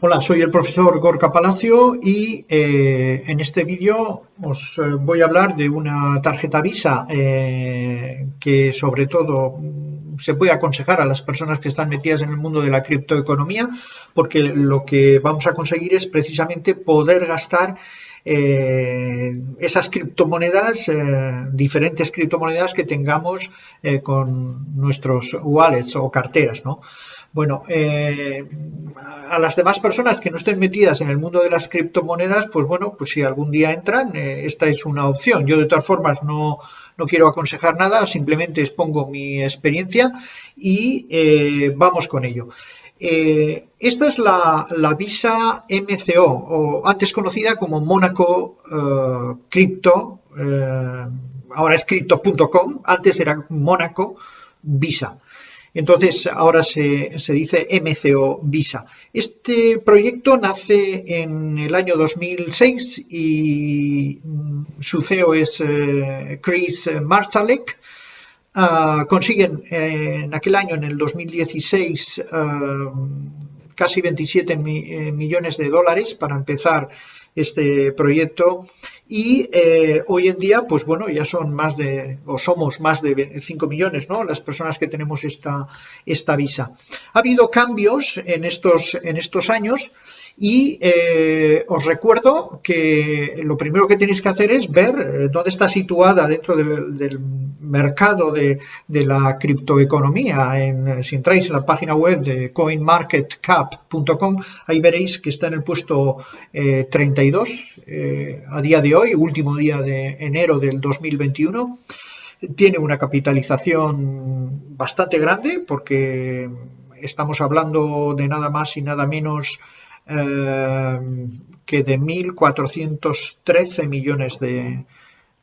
Hola, soy el profesor Gorka Palacio y eh, en este vídeo os eh, voy a hablar de una tarjeta Visa eh, que sobre todo se puede aconsejar a las personas que están metidas en el mundo de la criptoeconomía porque lo que vamos a conseguir es precisamente poder gastar esas criptomonedas, diferentes criptomonedas que tengamos con nuestros wallets o carteras, ¿no? Bueno, eh, a las demás personas que no estén metidas en el mundo de las criptomonedas, pues bueno, pues si algún día entran, eh, esta es una opción. Yo de todas formas no, quiero aconsejar nada, simplemente expongo mi experiencia y eh, vamos con ello. Esta es la, Visa MCO, o antes conocida como Mónaco Crypto, ahora es crypto.com, antes era Mónaco Visa. Entonces ahora se, dice MCO Visa. Este proyecto nace en el año 2006 y mm, su CEO es eh, Chris Marsalek. Ah, consiguen en aquel año, en el 2016, ah, casi 27 eh, millones de dólares para empezar este proyecto y eh, hoy en día, pues bueno, ya son más de, o somos más de 5 millones, ¿no? Las personas que tenemos esta, esta visa. Ha habido cambios en estos, en estos años y eh, os recuerdo que lo primero que tenéis que hacer es ver eh, dónde está situada dentro del, mercado de, la criptoeconomía. En, si entráis en la página web de coinmarketcap.com, ahí veréis que está en el puesto 32 a día de hoy, último día de enero del 2021. Tiene una capitalización bastante grande porque estamos hablando de nada más y nada menos eh, que de 1.413 millones de,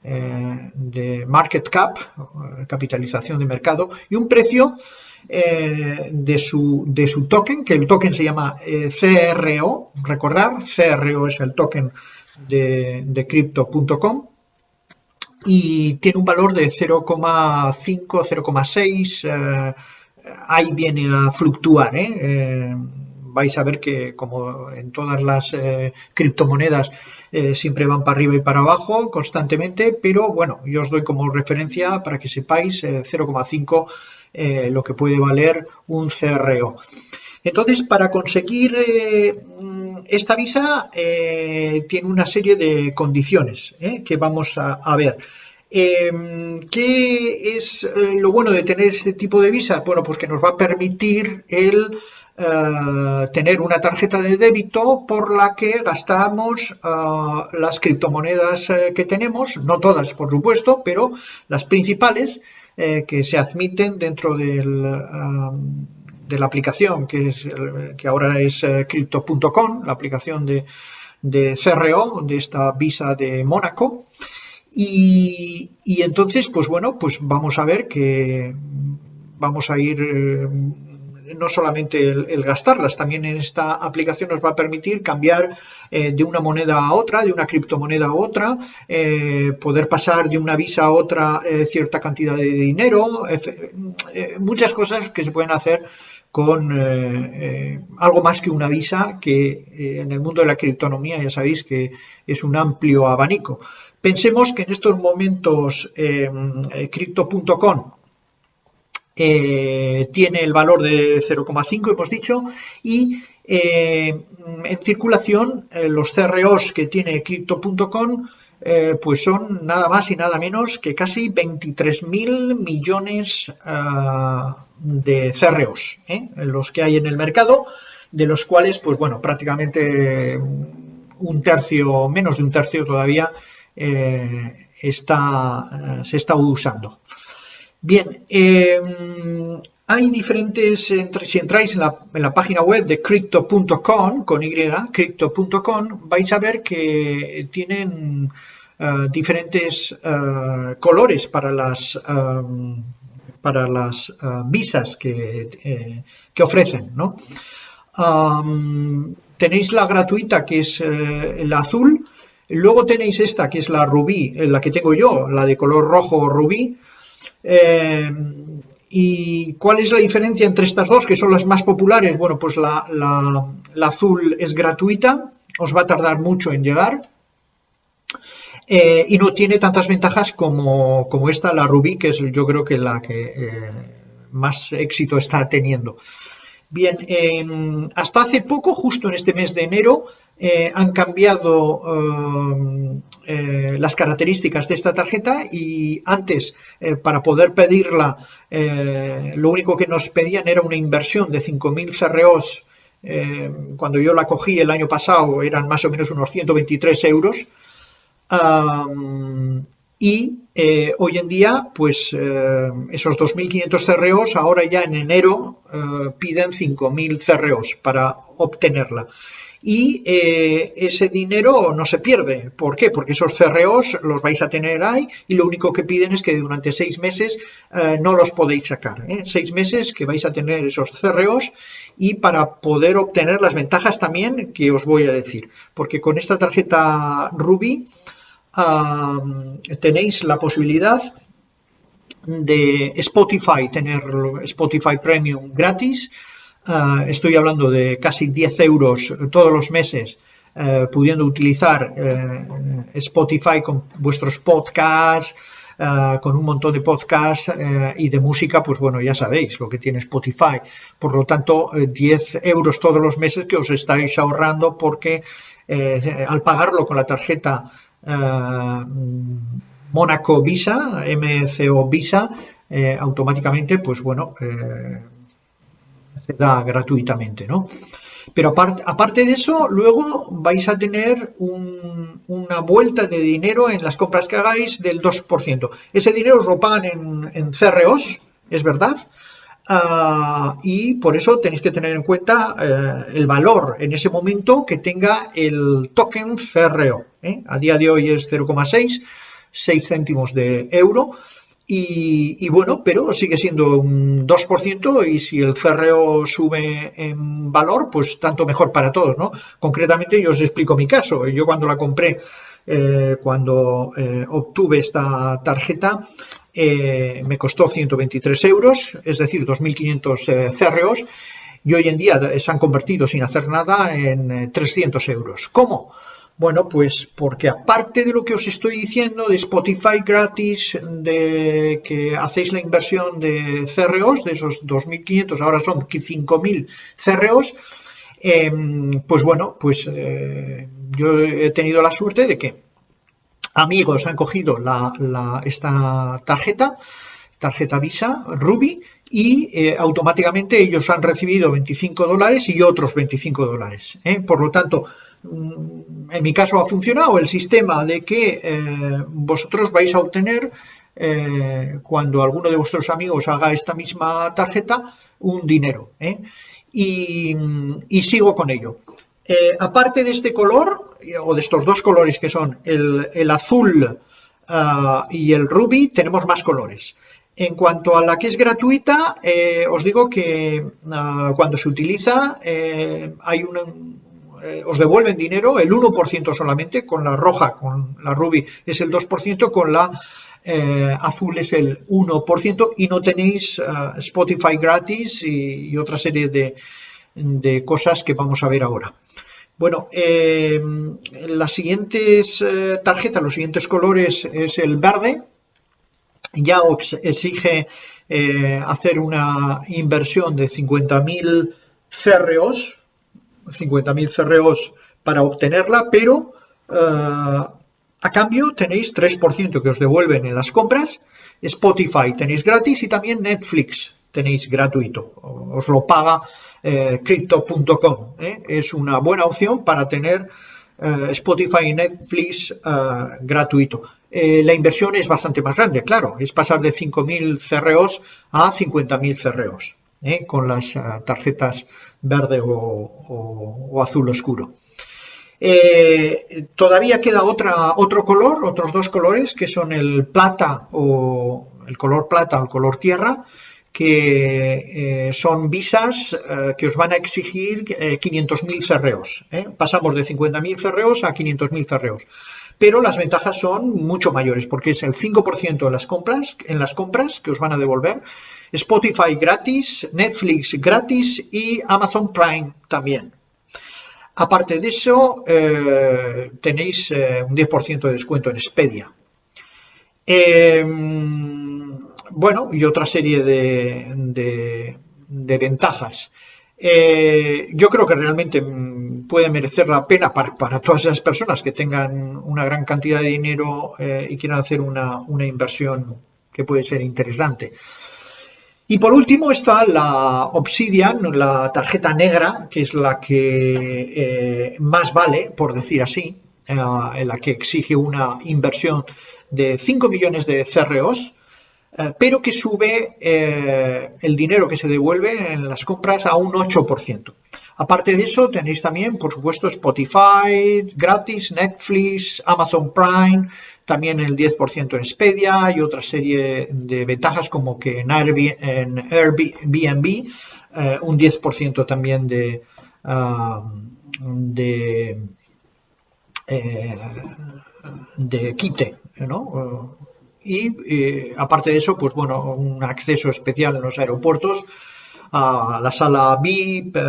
eh, de market cap, capitalización de mercado, y un precio eh, de, su, de su token, que el token se llama CRO, recordar, CRO es el token de, crypto.com y tiene un valor de 0,5, 0,6, eh, ahí viene a fluctuar. ¿Eh? Eh, vais a ver que como en todas las criptomonedas siempre van para arriba y para abajo constantemente, pero bueno, yo os doy como referencia para que sepáis 0,5 lo que puede valer un CRO. Entonces, para conseguir esta visa eh, tiene una serie de condiciones eh, que vamos a, ver. Em, ¿Qué es eh, lo bueno de tener este tipo de visa? Bueno, pues que nos va a permitir el tener una tarjeta de débito por la que gastamos las criptomonedas que tenemos, no todas por supuesto, pero las principales que se admiten dentro del de la aplicación que, es, que ahora es eh, crypto.com, la aplicación de, de, CRO, de esta visa de Mónaco. Y, entonces, pues bueno, pues vamos a ver que vamos a ir eh, no solamente el, gastarlas, también en esta aplicación nos va a permitir cambiar eh, de una moneda a otra, de una criptomoneda a otra, poder pasar de una visa a otra cierta cantidad de dinero, muchas cosas que se pueden hacer con eh, eh, algo más que una visa que eh, en el mundo de la criptonomía ya sabéis que es un amplio abanico. Pensemos que en estos momentos crypto.com tiene el valor de 0,5 hemos dicho y en circulación los CROs que tiene crypto.com eh, pues son nada más y nada menos que casi 23.000 millones ah, de CROs, ¿eh? los que hay en el mercado, de los cuales, pues bueno, prácticamente un tercio, menos de un tercio todavía, eh, está, se está usando. Bien, em, hay diferentes, si entráis en la, página web de crypto.com, con Y, crypto.com, vais a ver que tienen eh, diferentes eh, colores para las, em, para las eh, visas que, que ofrecen. ¿no? tenéis la gratuita que es la azul, luego tenéis esta que es la rubí, la que tengo yo, la de color rojo rubí, ¿Y cuál es la diferencia entre estas dos, que son las más populares? Bueno, pues la, azul es gratuita, os va a tardar mucho en llegar. Eh, y no tiene tantas ventajas como, esta, la Rubí, que es yo creo que la que eh, más éxito está teniendo. Bien, em, hasta hace poco, justo en este mes de enero, eh, han cambiado em, eh, las características de esta tarjeta y antes, eh, para poder pedirla, lo único que nos pedían era una inversión de 5.000 CROs. cuando yo la cogí el año pasado eran más o menos unos 123 euros y eh, hoy en día, pues eh, esos 2.500 CROs ahora ya en enero eh, piden 5.000 CROs para obtenerla. Y ese dinero no se pierde. ¿Por qué? Porque esos CROs los vais a tener ahí y lo único que piden es que durante seis meses no los podéis sacar. Seis meses que vais a tener esos CROs y para poder obtener las ventajas también que os voy a decir. Porque con esta tarjeta Ruby tenéis la posibilidad de Spotify, tener Spotify Premium gratis. Ah, estoy hablando de casi 10 euros todos los meses eh, pudiendo utilizar eh, Spotify con vuestros podcasts, ah, con un montón de podcasts eh, y de música, pues bueno, ya sabéis lo que tiene Spotify. Por lo tanto, 10 euros todos los meses que os estáis ahorrando porque al pagarlo con la tarjeta eh, Mónaco Visa, MCO Visa, eh, automáticamente, pues bueno, eh, se da gratuitamente, ¿no? Pero aparte, de eso, luego vais a tener una vuelta de dinero en las compras que hagáis del 2%. Ese dinero os lo pagan en, en CROs, es verdad, Ah, y por eso tenéis que tener en cuenta eh, el valor en ese momento que tenga el token CRO. ¿eh? A día de hoy es 0,6, 6 céntimos de euro. Y, bueno, pero sigue siendo un 2% y si el CRO sube en valor, pues tanto mejor para todos, ¿no? Concretamente yo os explico mi caso. Yo cuando la compré, eh, cuando obtuve esta tarjeta, eh, me costó 123 euros, es decir, 2.500 eh, CROs, y hoy en día se han convertido sin hacer nada en 300 eh, euros. ¿Cómo? Bueno, pues porque aparte de lo que os estoy diciendo de Spotify gratis, de que hacéis la inversión de CROs, de esos 2.500, ahora son 5.000 CROs, em, pues bueno, pues yo he tenido la suerte de que amigos han cogido esta tarjeta, tarjeta Visa Ruby, y eh, automáticamente ellos han recibido 25 dólares y otros 25 dólares. ¿eh? Por lo tanto, mm, en mi caso ha funcionado el sistema de que eh, vosotros vais a obtener, cuando alguno de vuestros amigos haga esta misma tarjeta, un dinero. Y, y sigo con ello. Aparte de este color, o de estos dos colores que son el, azul ah, y el rubí, tenemos más colores. En cuanto a la que es gratuita, eh, os digo que ah, cuando se utiliza eh, hay os devuelven dinero, el 1% solamente, con la roja, con la rubí es el 2%, con la azul es el 1% y no tenéis ah, Spotify gratis y otra serie de, de cosas que vamos a ver ahora. Bueno, eh, las siguientes eh, tarjetas, los siguientes colores es el verde. Ya exige eh, hacer una inversión de 50.000 CROs, 50.000 CROs para obtenerla, pero a cambio tenéis 3% que os devuelven en las compras, Spotify tenéis gratis y también Netflix tenéis gratuito, os lo paga eh, crypto.com. ¿eh? Es una buena opción para tener eh, Spotify y Netflix gratuito. la inversión es bastante más grande, claro, es pasar de 5.000 CROs a 50.000 CROs, con las tarjetas verde o, azul oscuro. todavía queda otro color, otros dos colores, que son el plata o el color plata o el color tierra, que son visas que os van a exigir 500.000 cerreos. Pasamos de 50.000 cerreos a 500.000 cerreos pero las ventajas son mucho mayores porque es el 5% en las compras, en las compras que os van a devolver, Spotify gratis, Netflix gratis y Amazon Prime también. Aparte de eso, eh, tenéis eh, un 10% de descuento en Expedia. Em, bueno, y otra serie de, ventajas. Eh, yo creo que realmente puede merecer la pena para, todas esas personas que tengan una gran cantidad de dinero eh, y quieran hacer una, inversión que puede ser interesante. Y por último está la Obsidian, la tarjeta negra, que es la que eh, más vale, por decir así, en la que exige una inversión de 5 millones de CROs, pero que sube el dinero que se devuelve en las compras a un 8%. Aparte de eso, tenéis también, por supuesto, Spotify gratis, Netflix, Amazon Prime, también el 10% en Expedia y otra serie de ventajas como que en Airbnb, eh, un 10% también de, eh, de quite, ¿no? Y eh, aparte de eso, pues bueno, un acceso especial en los aeropuertos a la sala VIP, eh,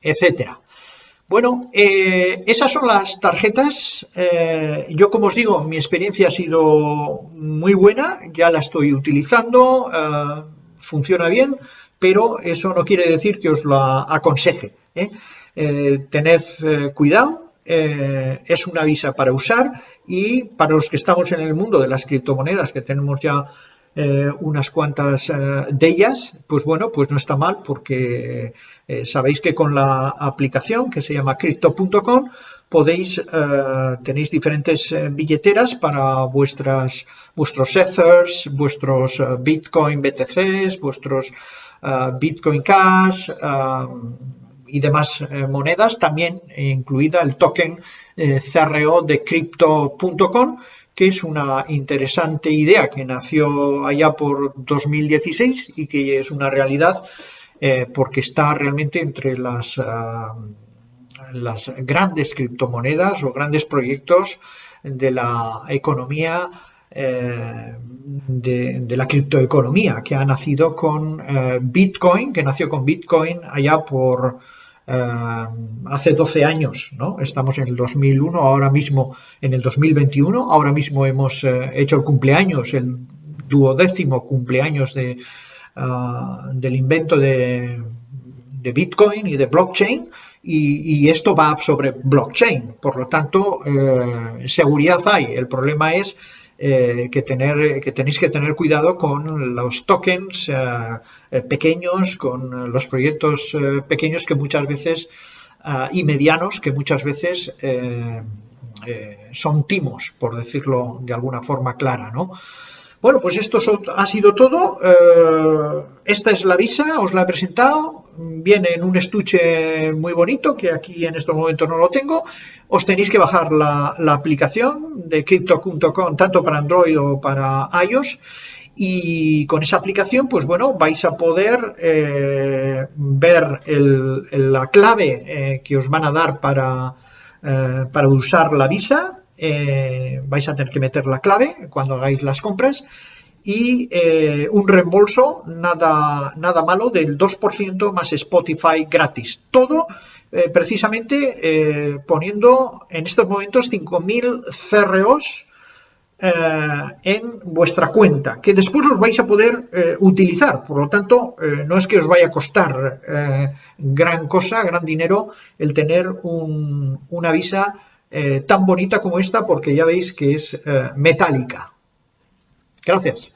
etcétera. Bueno, eh, esas son las tarjetas. Eh, yo, como os digo, mi experiencia ha sido muy buena, ya la estoy utilizando, funciona bien, pero eso no quiere decir que os la aconseje. tened cuidado, es una visa para usar y para los que estamos en el mundo de las criptomonedas, que tenemos ya eh, unas cuantas eh, de ellas, pues bueno, pues no está mal porque eh, sabéis que con la aplicación que se llama crypto.com podéis, tenéis diferentes billeteras para vuestras, vuestros Ethers, vuestros Bitcoin BTCs, vuestros Bitcoin Cash y demás monedas, también incluida el token CRO de crypto.com que es una interesante idea que nació allá por 2016 y que es una realidad eh, porque está realmente entre las, ah, las grandes criptomonedas o grandes proyectos de la economía eh, de, la criptoeconomía que ha nacido con eh, Bitcoin, que nació con Bitcoin allá por eh, hace 12 años, ¿no? Estamos en el 2001, ahora mismo en el 2021, ahora mismo hemos eh, hecho el cumpleaños, el duodécimo cumpleaños de, ah, del invento de, Bitcoin y de blockchain. Y, esto va sobre blockchain, por lo tanto, eh, seguridad hay. El problema es eh, que, tener, que tenéis que tener cuidado con los tokens eh, eh, pequeños, con los proyectos pequeños que muchas veces y medianos que muchas veces son timos, por decirlo de alguna forma clara, ¿no? Bueno, pues esto ha sido todo. Eh, esta es la visa, os la he presentado. Viene en un estuche muy bonito, que aquí en estos momentos no lo tengo. Os tenéis que bajar la, aplicación de crypto.com, tanto para Android o para iOS. Y con esa aplicación, pues bueno, vais a poder eh, ver la clave eh, que os van a dar para, para usar la visa eh, vais a tener que meter la clave cuando hagáis las compras y eh, un reembolso nada, nada malo del 2% más Spotify gratis. Todo eh, precisamente poniendo en estos momentos 5.000 CROs en vuestra cuenta, que después los vais a poder utilizar. Por lo tanto, no es que os vaya a costar gran cosa, gran dinero, el tener una visa eh, tan bonita como esta porque ya veis que es eh, metálica. Gracias.